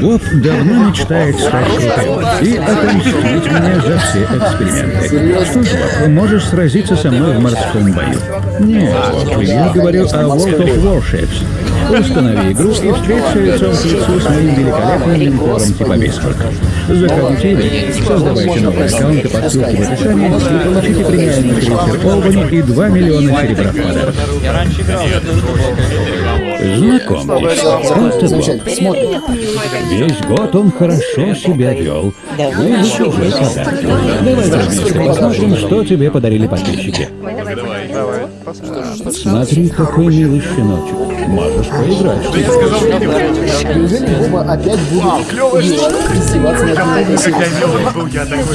Боб давно мечтает стать крутым и отомстить мне за все эксперименты. Что ж, Боб, можешь сразиться со мной в морском бою? Нет, Боб, я говорю о World of Warships. Установи игру и встреться лицом к лицу с моим великолепным линкором типа Бисмарк. Заходите в игру, создавайте новые аккаунты по ссылке в описании и получите премиальный крейсер Олбани и 2 миллиона серебра в подарок. Знакомьтесь, это Боб. Весь год он хорошо себя вел. Вы заслужили подарок. Давай вместе посмотрим, что тебе подарили подписчики. Смотри, какой милый щеночек. Можешь поиграть. Неужели Боба опять будет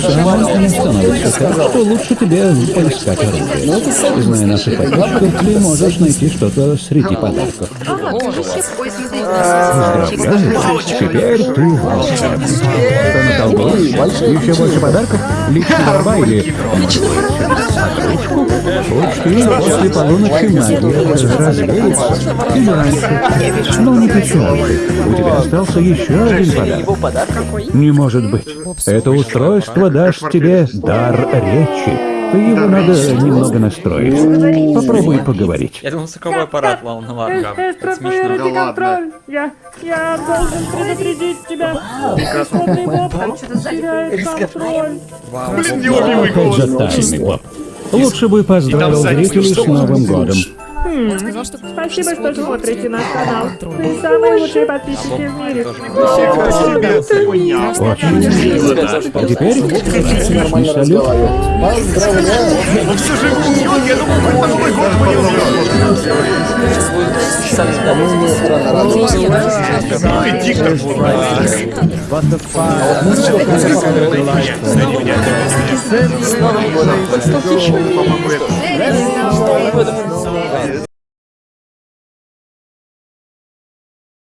Самое не становится так, что лучше тебе поискать оружие. Зная наших подписчиков, ты можешь найти что-то среди подарков. Поздравляю, теперь ты волшебник. Натолкнулось? Еще больше подарков? Личная борьба или... Учти, после полуночи магия развеется. Или раньше. Но не печалуй. У тебя остался еще один подарок. Не может быть. Это устройство даст тебе дар речи. Его надо немного настроить. Попробуй поговорить. Я думал, звуковой аппарат, ладно, ладно. Это смешно. Проверите контроль. Я, я должен предупредить тебя. Боб теряет контроль. Блин, неуловимый Опять голос. Лучше бы поздравил зрителей с Новым годом. Спасибо, что смотрите наш канал. Вы самые лучшие подписчики в мире. А теперь салют. разговаривать. Поздравляю! Он все же убьет, я думал, хоть на Новый год его не убьет. Ну, странно, радуюсь. Ну и диктор вот. С Новым годом! По-моему, это...